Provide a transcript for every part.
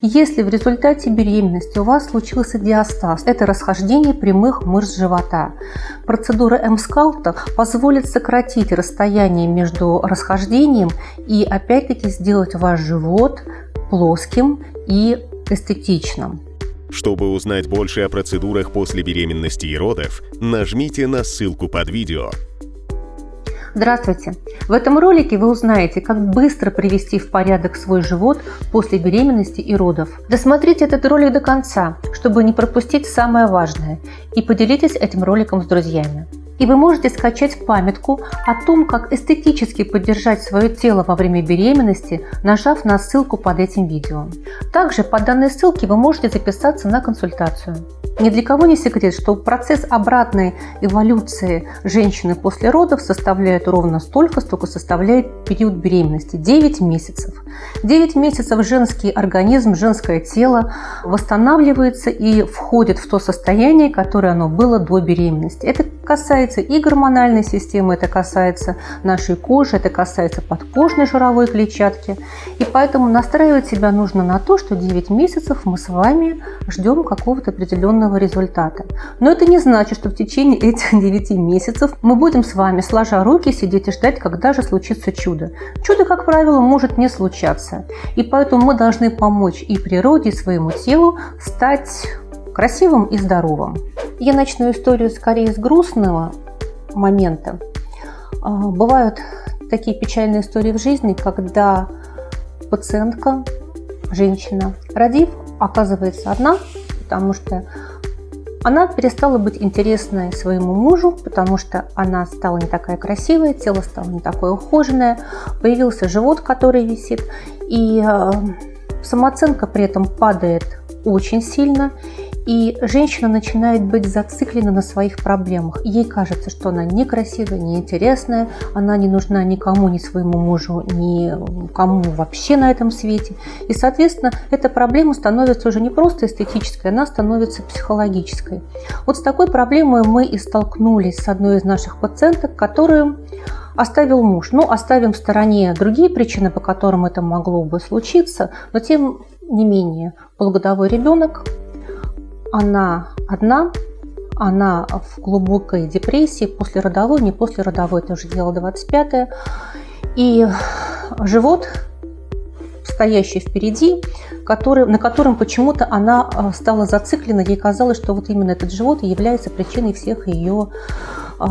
Если в результате беременности у вас случился диастаз, это расхождение прямых мышц живота, процедура М-скалта позволит сократить расстояние между расхождением и опять-таки сделать ваш живот плоским и эстетичным. Чтобы узнать больше о процедурах после беременности и родов, нажмите на ссылку под видео. Здравствуйте! В этом ролике вы узнаете, как быстро привести в порядок свой живот после беременности и родов. Досмотрите этот ролик до конца, чтобы не пропустить самое важное, и поделитесь этим роликом с друзьями. И вы можете скачать памятку о том, как эстетически поддержать свое тело во время беременности, нажав на ссылку под этим видео. Также по данной ссылке вы можете записаться на консультацию. Ни для кого не секрет, что процесс обратной эволюции женщины после родов составляет ровно столько, сколько составляет период беременности – 9 месяцев. 9 месяцев женский организм, женское тело восстанавливается и входит в то состояние, которое оно было до беременности. Это касается и гормональной системы, это касается нашей кожи, это касается подкожной жировой клетчатки. И поэтому настраивать себя нужно на то, что 9 месяцев мы с вами ждем какого-то определенного результата. Но это не значит, что в течение этих 9 месяцев мы будем с вами, сложа руки, сидеть и ждать, когда же случится чудо. Чудо, как правило, может не случаться. И поэтому мы должны помочь и природе, и своему телу стать красивым и здоровым. Я начну историю скорее с грустного момента. А, бывают такие печальные истории в жизни, когда пациентка, женщина, родив, оказывается одна, потому что она перестала быть интересной своему мужу, потому что она стала не такая красивая, тело стало не такое ухоженное, появился живот, который висит, и а, самооценка при этом падает очень сильно, и женщина начинает быть зациклена на своих проблемах. Ей кажется, что она некрасивая, неинтересная, она не нужна никому, ни своему мужу, ни кому вообще на этом свете. И, соответственно, эта проблема становится уже не просто эстетической, она становится психологической. Вот с такой проблемой мы и столкнулись с одной из наших пациенток, которую оставил муж. Ну, оставим в стороне другие причины, по которым это могло бы случиться, но тем не менее, полугодовой ребенок, она одна, она в глубокой депрессии, после родовой, не после родовой, это уже дело 25 И живот, стоящий впереди, который, на котором почему-то она э, стала зациклена. Ей казалось, что вот именно этот живот является причиной всех ее э,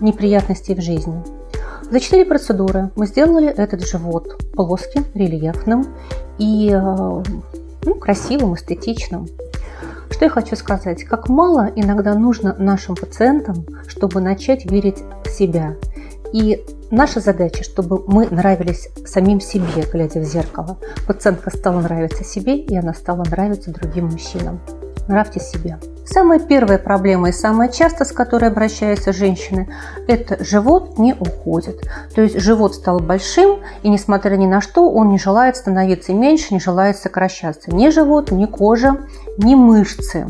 неприятностей в жизни. За четыре процедуры мы сделали этот живот плоским, рельефным и э, ну, красивым, эстетичным. Что я хочу сказать? Как мало иногда нужно нашим пациентам, чтобы начать верить в себя. И наша задача, чтобы мы нравились самим себе, глядя в зеркало. Пациентка стала нравиться себе, и она стала нравиться другим мужчинам. Нравьте себе. Самая первая проблема и самая часто, с которой обращаются женщины, это живот не уходит. То есть живот стал большим, и несмотря ни на что, он не желает становиться меньше, не желает сокращаться. Ни живот, ни кожа, ни мышцы.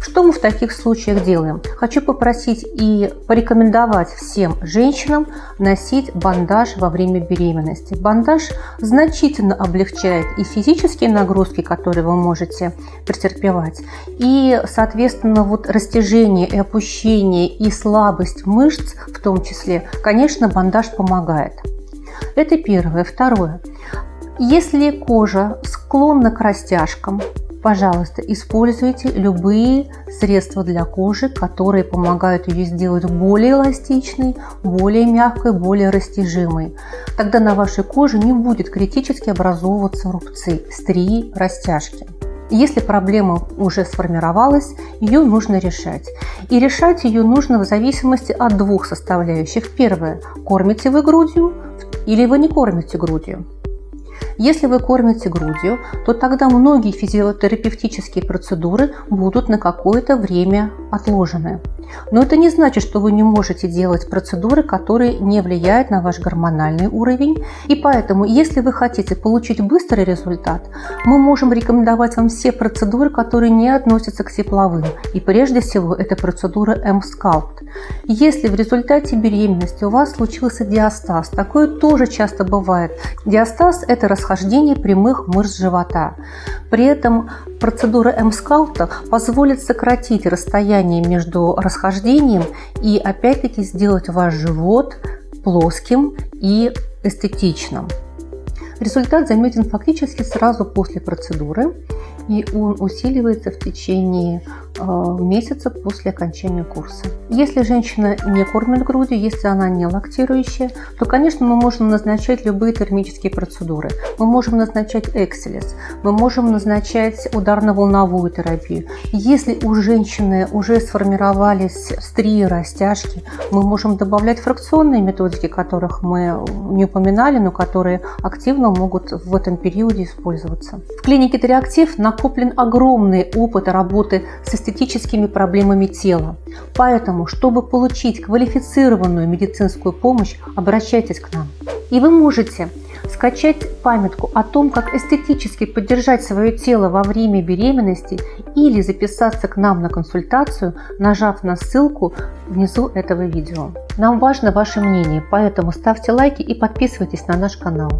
Что мы в таких случаях делаем? Хочу попросить и порекомендовать всем женщинам носить бандаж во время беременности. Бандаж значительно облегчает и физические нагрузки, которые вы можете претерпевать, и, соответственно, вот растяжение и опущение и слабость мышц в том числе, конечно, бандаж помогает. Это первое. Второе. Если кожа склонна к растяжкам, Пожалуйста, используйте любые средства для кожи, которые помогают ее сделать более эластичной, более мягкой, более растяжимой. Тогда на вашей коже не будет критически образовываться рубцы, стрии, растяжки. Если проблема уже сформировалась, ее нужно решать. И решать ее нужно в зависимости от двух составляющих. Первое – кормите вы грудью или вы не кормите грудью. Если вы кормите грудью, то тогда многие физиотерапевтические процедуры будут на какое-то время отложены. Но это не значит, что вы не можете делать процедуры, которые не влияют на ваш гормональный уровень. И поэтому, если вы хотите получить быстрый результат, мы можем рекомендовать вам все процедуры, которые не относятся к тепловым. И прежде всего, это процедура M-Sculpt. Если в результате беременности у вас случился диастаз, такое тоже часто бывает. Диастаз – это расхождение прямых мышц живота. При этом процедура М-скаута позволит сократить расстояние между расхождением и опять-таки сделать ваш живот плоским и эстетичным. Результат заметен фактически сразу после процедуры и он усиливается в течение месяца после окончания курса. Если женщина не кормит грудью, если она не лактирующая, то, конечно, мы можем назначать любые термические процедуры. Мы можем назначать экселес, мы можем назначать ударно-волновую терапию. Если у женщины уже сформировались стрии, растяжки, мы можем добавлять фракционные методики, которых мы не упоминали, но которые активно могут в этом периоде использоваться. В клинике Триактив на накоплен огромный опыт работы с эстетическими проблемами тела. Поэтому, чтобы получить квалифицированную медицинскую помощь, обращайтесь к нам. И вы можете скачать памятку о том, как эстетически поддержать свое тело во время беременности или записаться к нам на консультацию, нажав на ссылку внизу этого видео. Нам важно ваше мнение, поэтому ставьте лайки и подписывайтесь на наш канал.